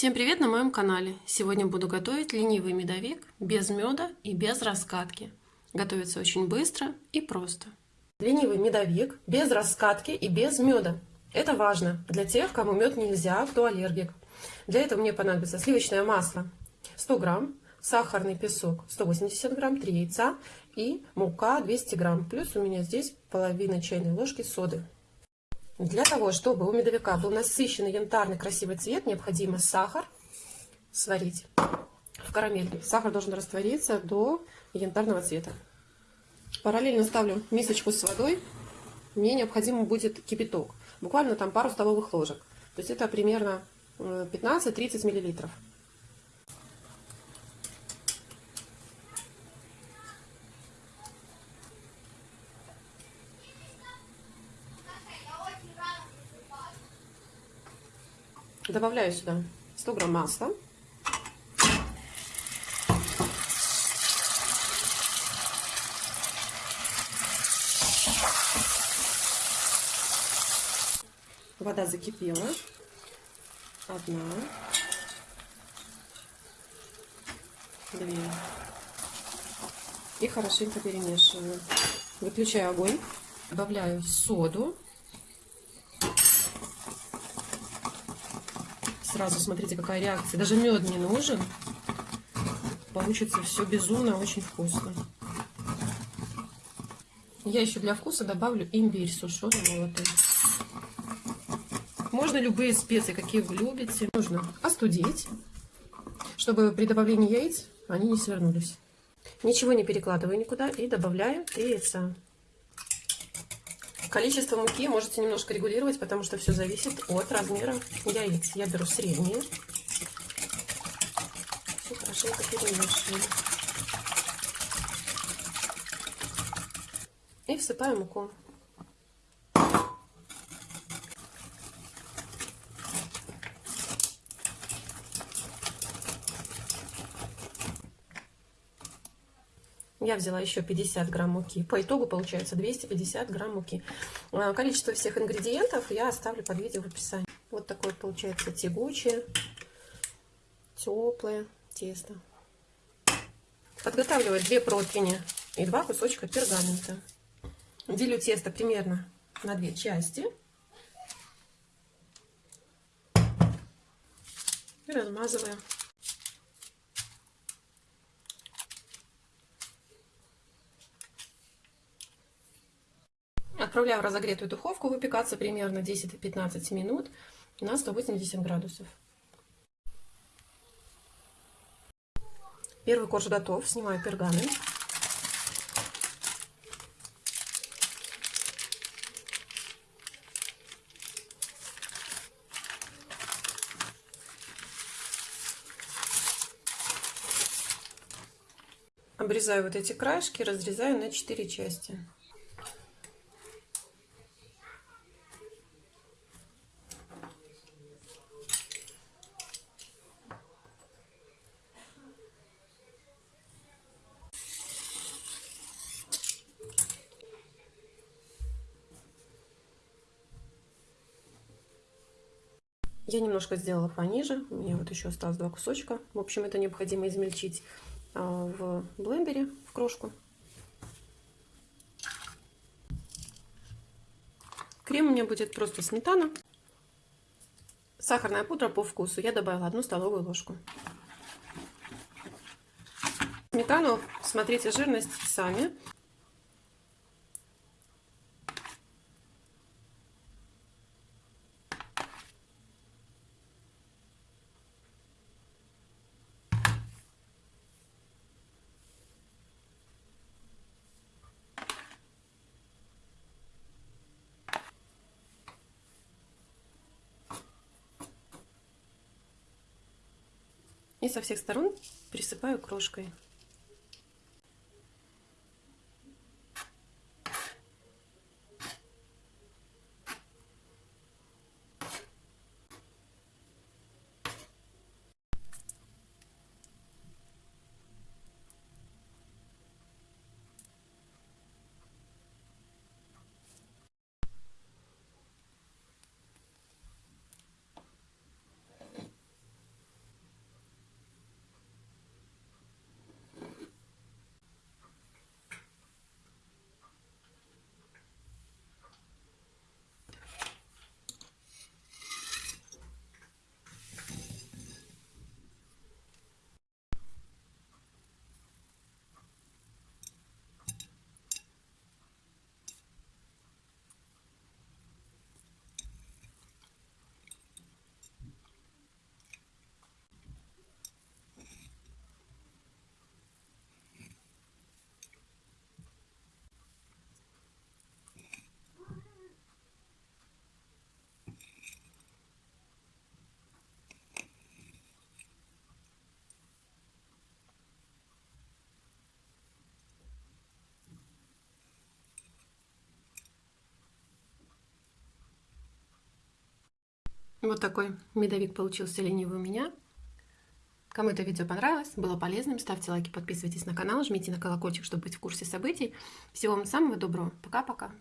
Всем привет на моем канале! Сегодня буду готовить ленивый медовик без меда и без раскатки. Готовится очень быстро и просто. Ленивый медовик без раскатки и без меда. Это важно для тех, кому мед нельзя, кто аллергик. Для этого мне понадобится сливочное масло 100 грамм, сахарный песок 180 грамм, 3 яйца и мука 200 грамм. Плюс у меня здесь половина чайной ложки соды. Для того, чтобы у медовика был насыщенный янтарный красивый цвет, необходимо сахар сварить в карамельке. Сахар должен раствориться до янтарного цвета. Параллельно ставлю мисочку с водой. Мне необходимо будет кипяток. Буквально там пару столовых ложек. То есть это примерно 15-30 э, миллилитров. Добавляю сюда 100 грамм масла. Вода закипела. Одна. Две. И хорошенько перемешиваю. Выключаю огонь. Добавляю соду. Сразу смотрите, какая реакция. Даже мед не нужен. Получится все безумно, очень вкусно. Я еще для вкуса добавлю имбирь сушеный молотый. Можно любые специи, какие вы любите. Нужно остудить, чтобы при добавлении яиц они не свернулись. Ничего не перекладываю никуда и добавляю 3 яйца. Количество муки можете немножко регулировать, потому что все зависит от размера яиц. Я беру средние. Все хорошенько перемешиваю. И всыпаю муку. Я взяла еще 50 грамм муки. По итогу получается 250 грамм муки. А, количество всех ингредиентов я оставлю под видео в описании. Вот такое получается тягучее, теплое тесто. Подготавливаю 2 противни и 2 кусочка пергамента. Делю тесто примерно на две части. И размазываю Отправляю в разогретую духовку выпекаться примерно 10-15 минут на 180 градусов. Первый корж готов. Снимаю пергамент. Обрезаю вот эти краешки, разрезаю на 4 части. Я немножко сделала пониже, у меня вот еще осталось два кусочка. В общем, это необходимо измельчить а, в блендере в крошку. Крем у меня будет просто сметана. Сахарная пудра по вкусу. Я добавила одну столовую ложку. Сметану, смотрите жирность сами. И со всех сторон присыпаю крошкой. Вот такой медовик получился ленивый у меня. Кому это видео понравилось, было полезным, ставьте лайки, подписывайтесь на канал, жмите на колокольчик, чтобы быть в курсе событий. Всего вам самого доброго. Пока-пока.